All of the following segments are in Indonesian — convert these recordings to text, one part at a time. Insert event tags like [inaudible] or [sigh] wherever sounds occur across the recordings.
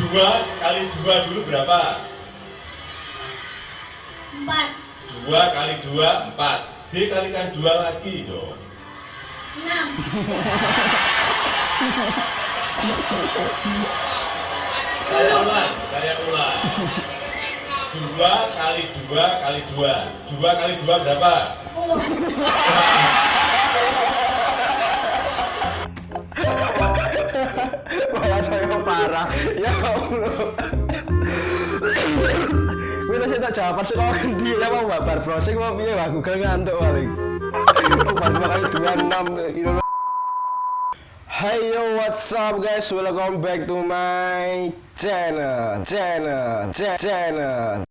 2 kali 2 dulu berapa? 4 2 kali 2, 4 Dikalikan 2 lagi dong. 6 Saya ulang, saya ulang. 2 kali 2 kali 2 2 kali 2 berapa? 10 [laughs] parah. Ya Allah. Wih, saya tak jawaban sekolah ganti ya mau babar browsing mau piye wah Google ngantuk paling. Kali dua enam gitu. Hey yo, what's up guys? Welcome back to my channel, channel, cha- channel.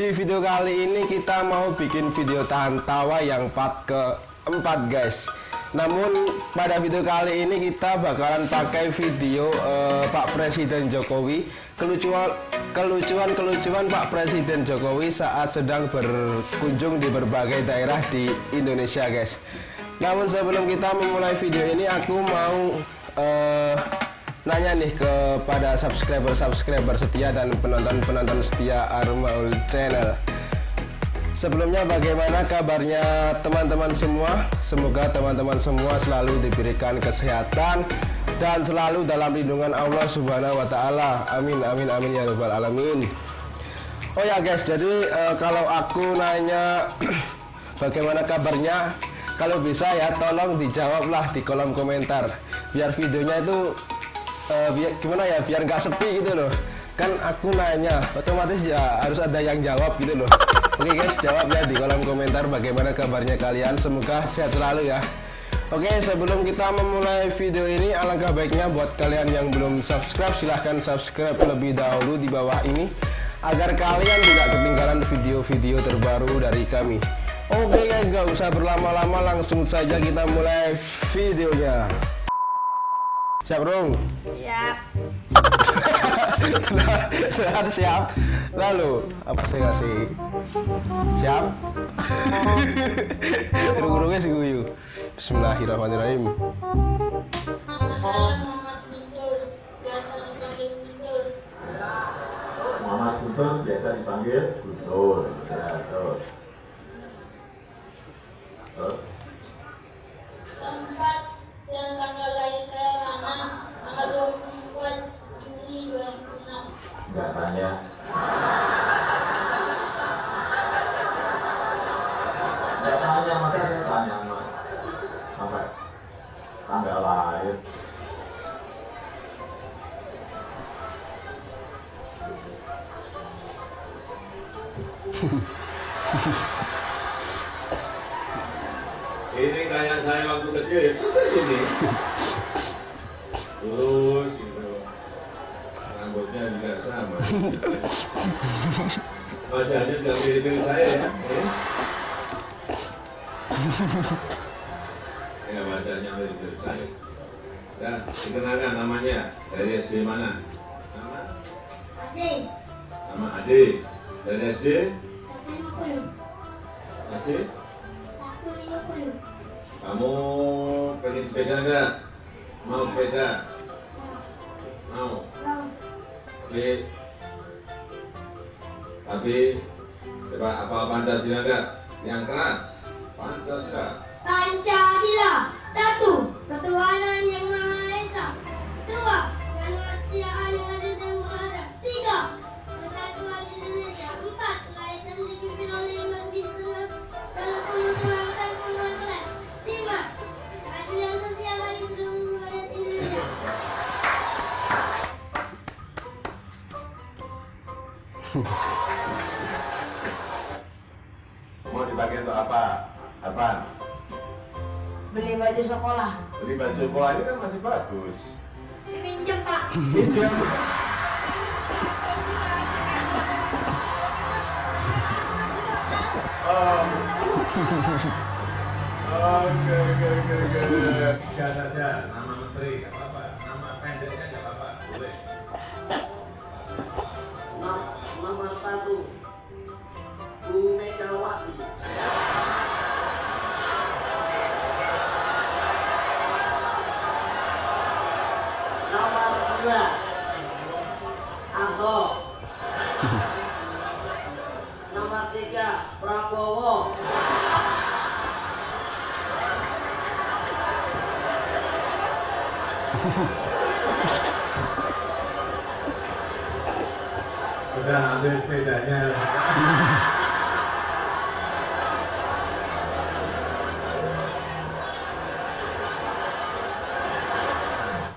Di video kali ini kita mau bikin video tahan tawa yang part keempat guys. Namun pada video kali ini kita bakalan pakai video eh, Pak Presiden Jokowi. Kelucuan kelucuan kelucuan Pak Presiden Jokowi saat sedang berkunjung di berbagai daerah di Indonesia guys. Namun sebelum kita memulai video ini aku mau eh, nanya nih kepada subscriber-subscriber setia dan penonton-penonton setia Armaul Channel. Sebelumnya bagaimana kabarnya teman-teman semua? Semoga teman-teman semua selalu diberikan kesehatan dan selalu dalam lindungan Allah Subhanahu wa taala. Amin amin amin ya rabbal alamin. Oh ya guys, jadi eh, kalau aku nanya [clears throat] bagaimana kabarnya, kalau bisa ya tolong dijawablah di kolom komentar biar videonya itu eh, biar gimana ya biar nggak sepi gitu loh. Kan aku nanya otomatis ya harus ada yang jawab gitu loh. Oke guys jawab ya di kolom komentar bagaimana kabarnya kalian. Semoga sehat selalu ya. Oke sebelum kita memulai video ini alangkah baiknya buat kalian yang belum subscribe silahkan subscribe lebih dahulu di bawah ini agar kalian tidak ketinggalan video-video terbaru dari kami. Oke guys gak usah berlama-lama langsung saja kita mulai videonya Siap dong? Siap. Sudah [laughs] siap. Lalu apa sih kasih? Siap. [laughs] Guru-gurunya si guyu. Bismillahirrahmanirrahim. Muhammad Guntur. Biasa dipanggil Guntur. Muhammad Guntur biasa dipanggil Guntur. Ya, terus. Terus. Tempat dan tanggal lahir saya Rana. Tanggal 24 Juni 2006. Enggak tanya. Enggak tanya, masa saya tanya Mak? Sampai tanggal lahir. Ini kayak saya waktu kecil ya persis ini. Lurus gitu. Rambutnya juga sama. Wajahnya juga mirip-mirip saya ya. Eh? Ya wajahnya mirip-mirip saya. Ya, dikenalkan namanya dari SD mana? Nama? Ade. Nama Ade. Dari SD? 150. SD? 150. Kamu pengen sepeda enggak? Mau sepeda? Mau? Mau. Oke. Tapi coba apa Pancasila enggak? Yang keras. Pancasila. Pancasila. Satu. Ketuhanan yang Maha Esa. Dua. Kemanusiaan yang adil dan sekolah. Beli baju sekolah ini kan masih bagus. Dipinjam Pak. Pinjam. Oke, oke, oke, oke. Enggak saja nama menteri enggak apa-apa. Nama pendeknya enggak apa-apa. Boleh. Nomor satu Bu Megawati Udah ambil sepedanya.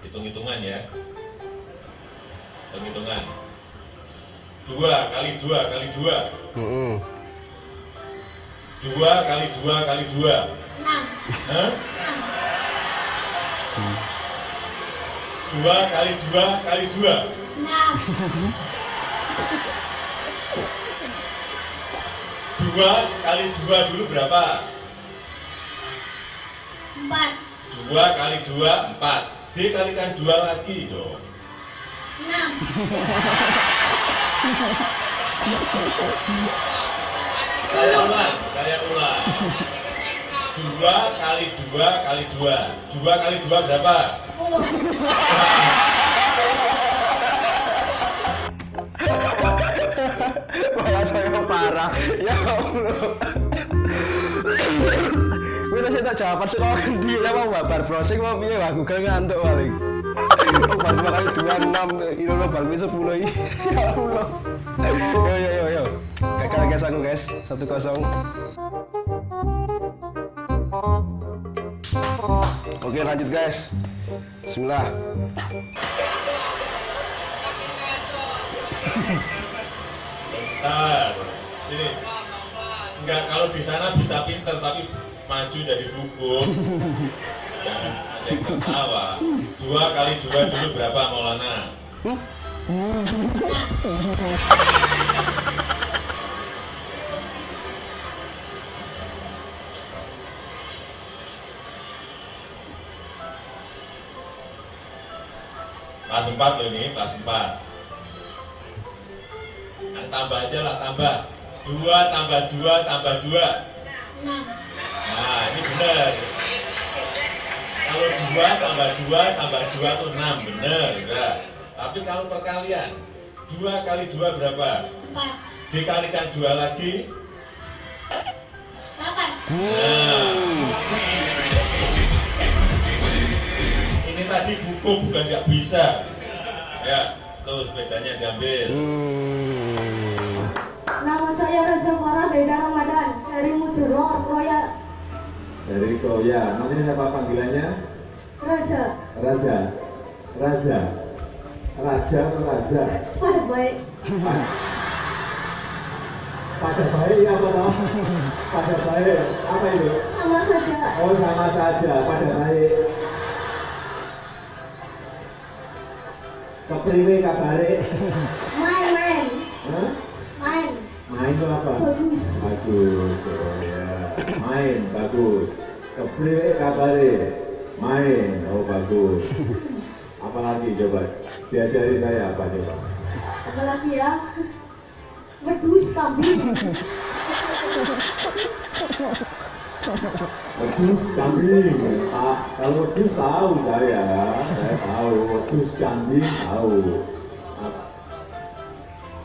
Hitung-hitungan ya. Hitung-hitungan. Dua kali dua kali dua. Mm-mm. Dua kali dua kali dua. enam, Hah? enam, Dua kali dua kali dua. enam, Dua kali dua dulu berapa? empat, Dua kali dua empat. Dikalikan dua lagi dong. enam, Saya ulang, saya ulang. Dua kali dua kali dua. Dua kali dua berapa? sepuluh, Wah, saya parah. Ya Allah. Wih, saya tak jawaban sekolah ganti ya mau babar browsing mau piye wah Google ngantuk paling. Baru dua kali dua enam, ini lo baru sepuluh ini. Ya Allah. Yo yo yo yo. Gagal guys aku guys, satu kosong. Oke lanjut guys. Bismillah. Bentar. Sini. Enggak, kalau di sana bisa pinter tapi maju jadi buku. Jangan ada yang ketawa. Dua kali dua dulu berapa Maulana? Pas empat loh ini, pas empat. Nah, tambah aja lah, tambah. Dua tambah dua tambah dua. enam, Nah, ini benar. Kalau dua tambah dua tambah dua itu enam, benar. Ya. Tapi kalau perkalian, dua kali dua berapa? empat, Dikalikan dua lagi, delapan, Nah, buku bukan nggak bisa. Ya, tuh sepedanya diambil. Hmm. Nama saya Reza Farah dari Ramadan dari Mujuror Royal Dari Koya, namanya siapa panggilannya? Reza. Raja. Raja. Raja atau Raja? Pada baik. Pada baik ya apa toh? Pada baik. Apa itu? Sama saja. Oh sama saja, pada baik. Kepriwe kabare? Main main Hah? main. Main itu apa? Bagus. Bagus, oh ya. Main, bagus. Kepriwe kabare? Main, oh bagus. Apalagi coba? Diajari saya apa coba? Apalagi ya. Wedus kambing. [laughs] Wedus kambing, kalau wedus tahu saya, saya tahu wedus kambing tahu. Ah,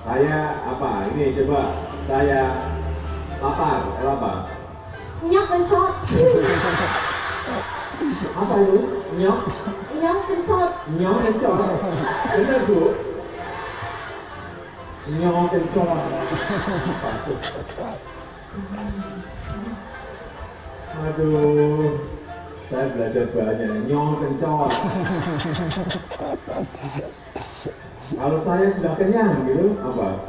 Saya apa? Ini coba saya lapar, eh, lapar. Nyok kencot. Apa itu? Nyok, Nyok kencot. nyok kencot. Benar bu? Nyok kencot. Aduh, saya belajar banyak. Kencot. [laughs] Kalau saya sudah kenyang gitu, apa?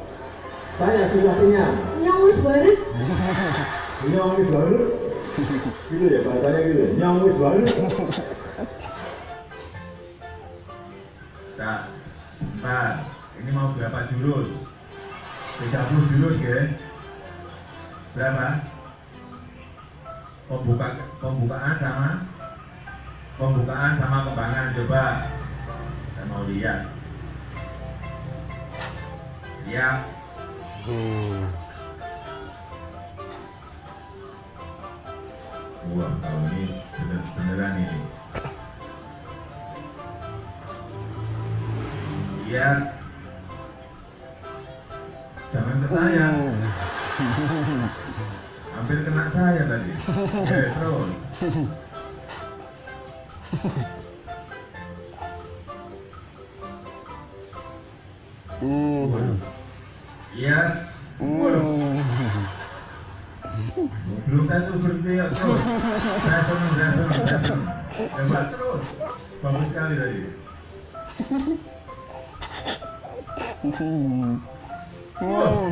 Saya sudah kenyang. Nyok wis bareng. Nyong wis baru. Gitu ya bahasanya gitu. Nyong wis baru. Nah, empat. Ini mau berapa jurus? 30 jurus ya? Berapa? Pembuka, pembukaan sama pembukaan sama kembangan coba. Saya mau lihat. Ya, Hmm. wah kalau ini bener beneran ini. Lihat. Jangan ke saya. [laughs] Hampir kena saya tadi. Oke, [laughs] terus. Hmm. Iya. Waduh. Belum satu berhenti ya terus. Senang, saya senang. Hebat terus. Bagus sekali tadi. Wah.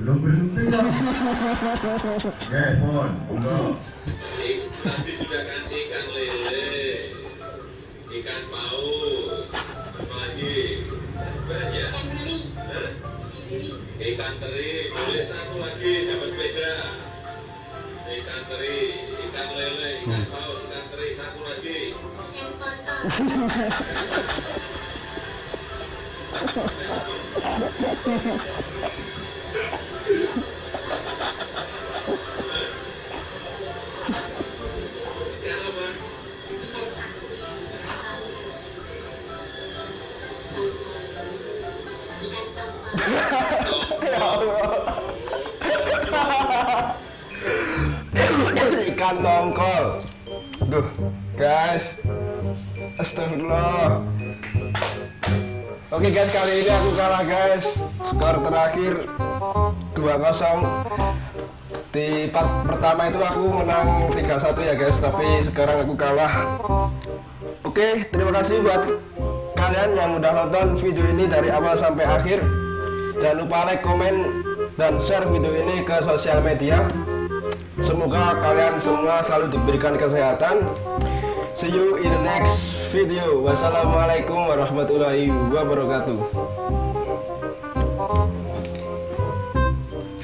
Belum berhenti ya. Ya, Mon, monggo. Tadi sudah kan ikan lele, ikan paus, apa lagi? Banyak. Ikan teri, boleh satu lagi dapat sepeda. Ikan teri, ikan lele, ikan paus, ikan teri satu lagi. [laughs] Ikan ikan tongkol duh guys. Astagfirullah. Oke guys kali ini aku kalah guys. Skor terakhir 2-0 di part pertama itu aku menang 3-1 ya guys. Tapi sekarang aku kalah. Oke terima kasih buat kalian yang udah nonton video ini dari awal sampai akhir. Jangan lupa like, komen, dan share video ini ke sosial media Semoga kalian semua selalu diberikan kesehatan. See you in the next video. Wassalamualaikum warahmatullahi wabarakatuh.